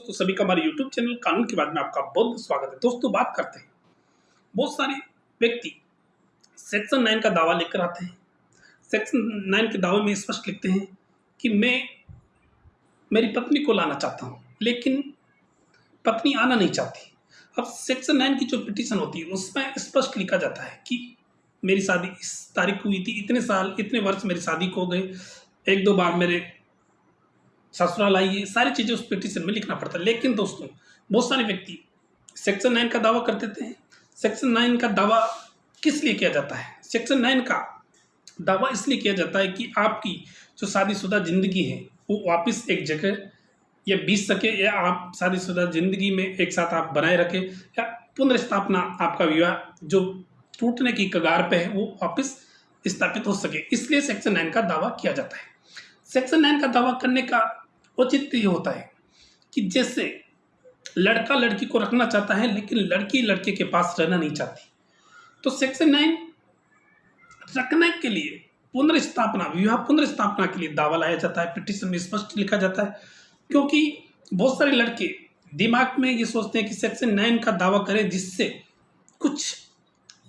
दोस्तों, सभी का हमारे YouTube चैनल कानून के बारे में आपका बहुत बहुत स्वागत है। दोस्तों, बात करते हैं। बहुत सारे व्यक्ति सेक्शन नाइन का दावा लेकर आते हैं। सेक्शन नाइन के दावे में स्पष्ट लिखते हैं कि मैं मेरी पत्नी को लाना चाहता हूँ, लेकिन पत्नी आना नहीं चाहती। अब सेक्शन नाइन की जो पिटीशन होती है, उसमें स्पष्ट लिखा जाता है कि मेरी शादी इस तारीख को हुई थी, इतने साल, इतने वर्ष मेरी शादी को गए। एक दो बार मेरे ससुराल आई, ये सारी चीज़ें उस पिटिशन में लिखना पड़ता है। लेकिन दोस्तों, बहुत सारे व्यक्ति सेक्शन नाइन का दावा कर देते हैं। सेक्शन नाइन का दावा किस लिए किया जाता है? सेक्शन नाइन का दावा इसलिए किया जाता है कि आपकी जो शादीशुदा ज़िंदगी है, वो वापस एक जगह या बीत सके, या आप शादीशुदा ज़िंदगी में एक साथ आप बनाए रखें, या पुनर्स्थापना आपका विवाह जो टूटने की कगार पे है, वो वापस स्थापित हो सके। इसलिए सेक्शन नाइन का दावा किया जाता है। सेक्शन नाइन का दावा करने का औचित्य ये होता है कि जैसे लड़का लड़की को रखना चाहता है, लेकिन लड़की लड़के के पास रहना नहीं चाहती। तो सेक्शन नाइन रखने के लिए पुनर्स्थापना, विवाह पुनर्स्थापना के लिए दावा लाया जाता है। पिटिशन में स्पष्ट लिखा जाता है, क्योंकि बहुत सारे लड़के दिमाग में ये सोचते हैं कि सेक्शन नाइन का दावा करें, जिससे कुछ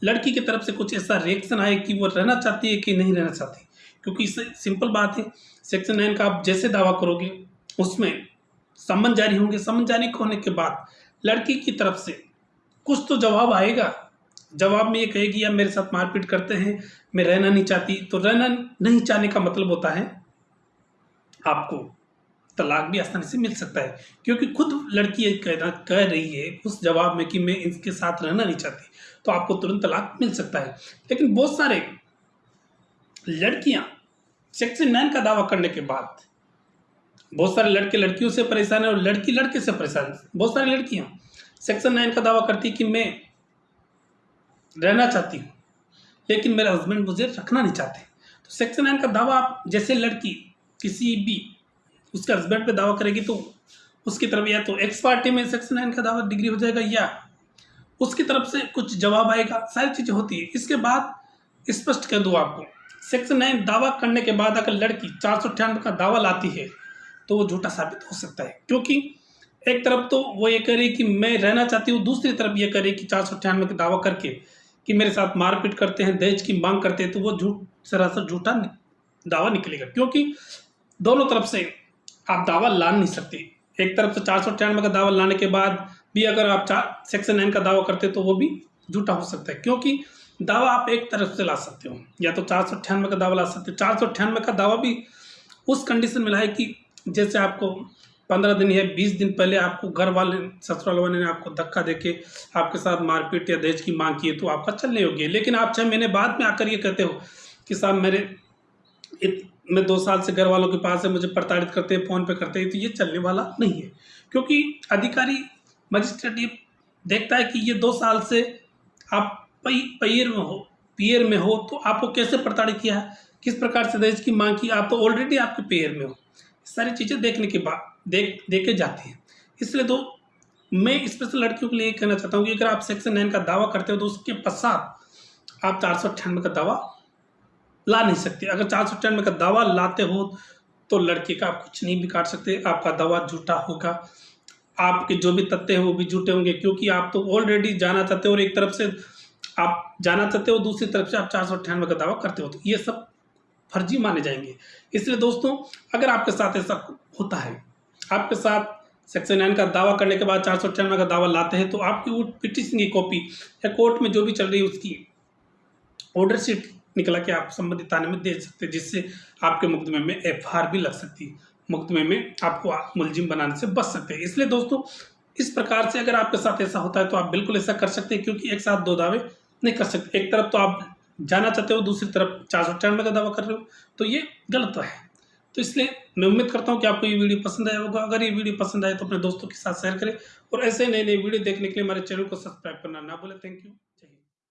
लड़की की तरफ़ से कुछ ऐसा रिएक्शन आए कि वो रहना चाहती है कि नहीं रहना चाहती। क्योंकि इससे सिंपल बात है सेक्शन नाइन का आप जैसे दावा करोगे उसमें संबंध जारी होंगे। संबंध जारी होने के बाद लड़की की तरफ़ से कुछ तो जवाब आएगा। जवाब में ये कहेगी या मेरे साथ मारपीट करते हैं, मैं रहना नहीं चाहती। तो रहना नहीं चाहने का मतलब होता है, आपको तलाक भी आसानी से मिल सकता है। क्योंकि खुद लड़की कहना कह रही है उस जवाब में कि मैं इनके साथ रहना नहीं चाहती तो आपको तुरंत तलाक मिल सकता है। लेकिन बहुत सारे लड़कियाँ सेक्शन नाइन का दावा करने के बाद बहुत सारे लड़के लड़कियों से परेशान है और लड़की लड़के से परेशान बहुत सारी लड़कियाँ। सेक्शन नाइन का दावा करती कि मैं रहना चाहती हूँ, लेकिन मेरे हस्बैंड मुझे रखना नहीं चाहते। तो सेक्शन नाइन का दावा, आप जैसे लड़की किसी भी उसके हस्बैंड पे दावा करेगी तो उसकी तरफ़ या तो एक्स पार्टी में सेक्शन नाइन का दावा डिग्री हो जाएगा या उसकी तरफ़ से कुछ जवाब आएगा। सारी चीज़ें होती है। इसके बाद स्पष्ट कर दूँ आपको। सेक्शन नाइन दावा करने के बाद अगर लड़की चार सौ अट्ठानवे का दावा लाती है तो वो झूठा साबित हो सकता है। क्योंकि एक तरफ़ तो वो ये कह रही कि मैं रहना चाहती हूँ, दूसरी तरफ़ ये कह रही कि चार सौ अट्ठानवे का दावा करके कि मेरे साथ मारपीट करते हैं, दहेज की मांग करते हैं तो वो झूठ, सरासर झूठा दावा निकलेगा। क्योंकि दोनों तरफ़ से आप दावा ला नहीं सकते। एक तरफ़ से चार सौ अट्ठानवे का दावा लाने के बाद भी अगर आप चार, सेक्शन नाइन का दावा करते तो वो भी झूठा हो सकता है। क्योंकि दावा आप एक तरफ़ से ला सकते हो, या तो चार सौ अट्ठानवे का दावा ला सकते हो। चार सौ अट्ठानवे का दावा भी उस कंडीशन में लाए कि जैसे आपको पंद्रह दिन या बीस दिन पहले आपको घर वाले ससुराल वाले ने आपको धक्का देके आपके साथ मारपीट या दहेज की मांग की है तो आपका चलने योग्य है। लेकिन आप छः महीने बाद में आकर ये कहते हो कि साहब मेरे इत, मैं दो साल से घर वालों के पास है मुझे प्रताड़ित करते हैं फ़ोन पे करते हैं तो ये चलने वाला नहीं है। क्योंकि अधिकारी मजिस्ट्रेट ये देखता है कि ये दो साल से आप पई पैर में हो पेयर में हो तो आपको कैसे प्रताड़ित किया है? किस प्रकार से दहेज की मांग की? आप तो ऑलरेडी आपके पेयर में हो। सारी चीज़ें देखने के बाद, देख, देखे जाती हैं। इसलिए तो मैं स्पेशल लड़कियों के लिए कहना चाहता हूँ कि अगर आप सेक्शन नाइन का दावा करते हो तो उसके पश्चात आप चार सौ अट्ठानवे का दावा ला नहीं सकते। अगर चार सौ अट्ठानवे का दावा लाते हो तो लड़के का आप कुछ नहीं बिगाड़ सकते, आपका दावा झूठा होगा। आपके जो भी तथ्य हैं वो भी झूठे होंगे, क्योंकि आप तो ऑलरेडी जाना चाहते हो और एक तरफ़ से आप जाना चाहते हो, दूसरी तरफ़ से आप चार सौ अट्ठानवे का दावा करते हो। तो ये सब फर्जी माने जाएँगे। इसलिए दोस्तों, अगर आपके साथ ऐसा होता है, आपके साथ सेक्शन नाइन का दावा करने के बाद चार सौ अट्ठानवे का दावा लाते हैं तो आपकी वो पिटिशन की कॉपी या कोर्ट में जो भी चल रही है, उसकी ऑर्डर शीट निकला के आप संबंधित थाने में दे सकते हैं, जिससे आपके मुकदमे में एफ़ भी लग सकती है। मुकदमे में आपको मुलजिम बनाने से बच सकते हैं। इसलिए दोस्तों, इस प्रकार से अगर आपके साथ ऐसा होता है तो आप बिल्कुल ऐसा कर सकते हैं, क्योंकि एक साथ दो दावे नहीं कर सकते। एक तरफ़ तो आप जाना चाहते हो, दूसरी तरफ़ चार सौ अट्ठानवे का दावा कर रहे हो तो ये गलत है। तो इसलिए मैं उम्मीद करता हूँ कि आपको ये वीडियो पसंद आया होगा। अगर ये वीडियो पसंद आए तो अपने दोस्तों के साथ शेयर करें और ऐसे नए नए वीडियो देखने के लिए हमारे चैनल को सब्सक्राइब करना ना बोले थैंक यू